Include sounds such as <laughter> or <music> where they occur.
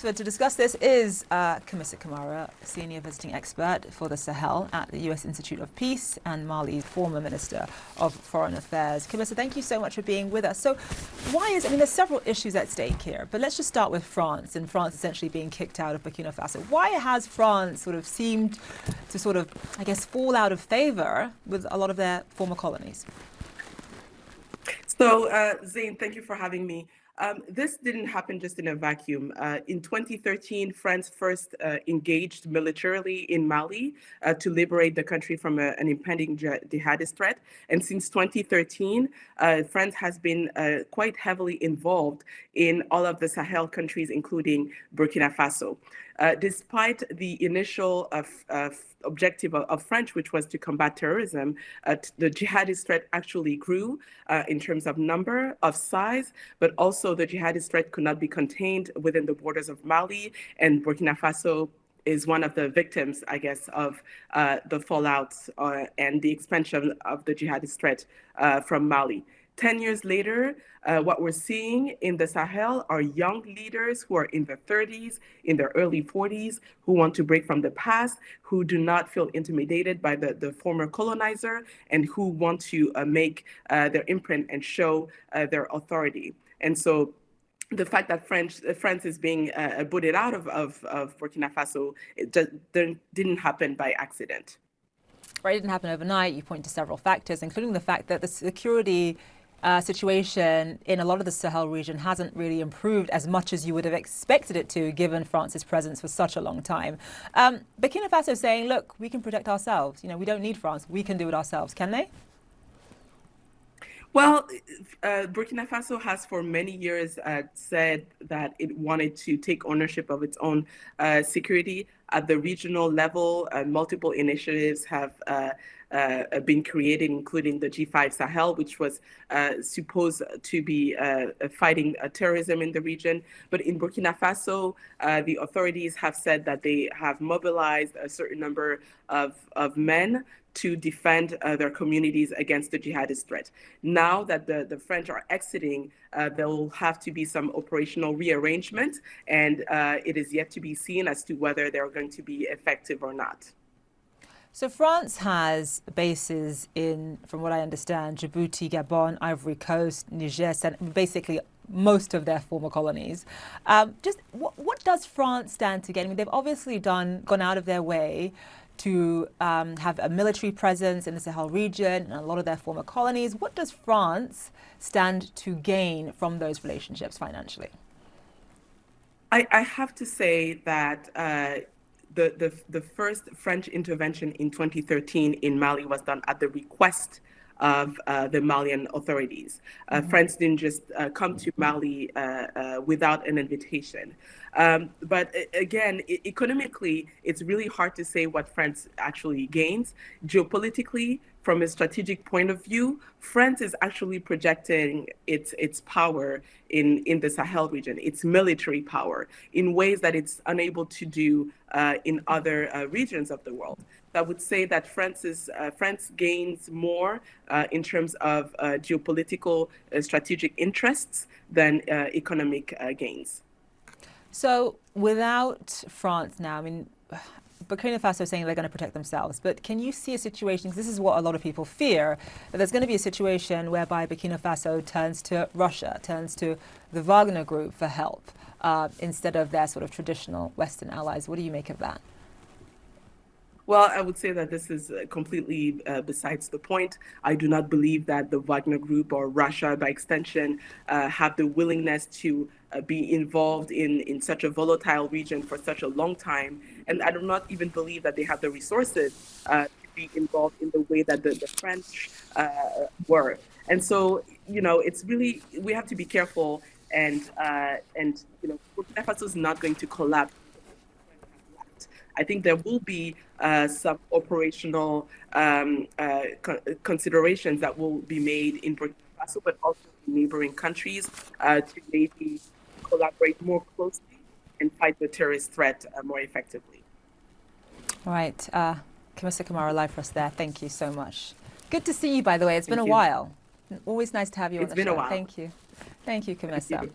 So to discuss this is uh, Kamissa Camara, Senior Visiting Expert for the Sahel at the U.S. Institute of Peace and Mali's former Minister of Foreign Affairs. Kamissa, thank you so much for being with us. So why is, I mean, there's several issues at stake here, but let's just start with France and France essentially being kicked out of Burkina Faso. Why has France sort of seemed to sort of, I guess, fall out of favor with a lot of their former colonies? So, uh, Zain, thank you for having me. Um, this didn't happen just in a vacuum. Uh, in 2013, France first uh, engaged militarily in Mali uh, to liberate the country from a, an impending jihadist threat. And since 2013, uh, France has been uh, quite heavily involved in all of the Sahel countries, including Burkina Faso. Uh, despite the initial objective of, of, French, which was to combat terrorism, uh, the jihadist threat actually grew uh, in terms of number, of size, but also the jihadist threat could not be contained within the borders of Mali and Burkina Faso is one of the victims, I guess, of uh, the fallout uh, and the expansion of the jihadist threat uh, from Mali. 10 years later, uh, what we're seeing in the Sahel are young leaders who are in their 30s, in their early 40s, who want to break from the past, who do not feel intimidated by the, the former colonizer, and who want to uh, make uh, their imprint and show uh, their authority. And so the fact that French, uh, France is being uh, booted out of, of, of Burkina Faso it just didn't happen by accident. Right, it didn't happen overnight. You point to several factors, including the fact that the security uh, situation in a lot of the Sahel region hasn't really improved as much as you would have expected it to, given France's presence for such a long time. Um, Burkina Faso saying, look, we can protect ourselves. You know, we don't need France. We can do it ourselves. Can they? Well, uh, Burkina Faso has for many years uh, said that it wanted to take ownership of its own uh, security at the regional level. Uh, multiple initiatives have uh, uh, been created, including the G5 Sahel, which was supposed to be fighting terrorism in the region. But in Burkina Faso, the authorities have said that they have mobilized a certain number of, of men to defend uh, their communities against the jihadist threat. Now that the, the French are exiting, uh, there will have to be some operational rearrangement, and uh, it is yet to be seen as to whether they're going to be effective or not. So France has bases in, from what I understand, Djibouti, Gabon, Ivory Coast, Niger, and basically most of their former colonies. Um, just what, what does France stand to gain? I mean, they've obviously done gone out of their way to um, have a military presence in the Sahel region and a lot of their former colonies. What does France stand to gain from those relationships financially? I, I have to say that uh, the, the, the first French intervention in 2013 in Mali was done at the request of uh, the Malian authorities. Uh, mm -hmm. France didn't just uh, come to Mali uh, uh, without an invitation. Um, but again, economically, it's really hard to say what France actually gains. Geopolitically, from a strategic point of view, France is actually projecting its its power in in the Sahel region, its military power, in ways that it's unable to do uh, in other uh, regions of the world. I would say that France's, uh, France gains more uh, in terms of uh, geopolitical uh, strategic interests than economic gains. So without France now, I mean, <sighs> Burkina Faso is saying they're going to protect themselves, but can you see a situation, this is what a lot of people fear, that there's going to be a situation whereby Burkina Faso turns to Russia, turns to the Wagner Group for help, uh, instead of their sort of traditional Western allies. What do you make of that? Well, I would say that this is uh, completely uh, besides the point. I do not believe that the Wagner Group or Russia, by extension, uh, have the willingness to uh, be involved in, in such a volatile region for such a long time. And I do not even believe that they have the resources uh, to be involved in the way that the, the French uh, were. And so, you know, it's really, we have to be careful and, and you know, Burkina Faso is not going to collapse I think there will be uh, some operational um, uh, co considerations that will be made in Burkina Faso, but also in neighboring countries uh, to maybe collaborate more closely and fight the terrorist threat uh, more effectively. All right. Uh, Kamissa Camara, live for us there. Thank you so much. Good to see you, by the way. It's Thank been a you. while. Always nice to have you it's on the show. Thank you. Thank you, you.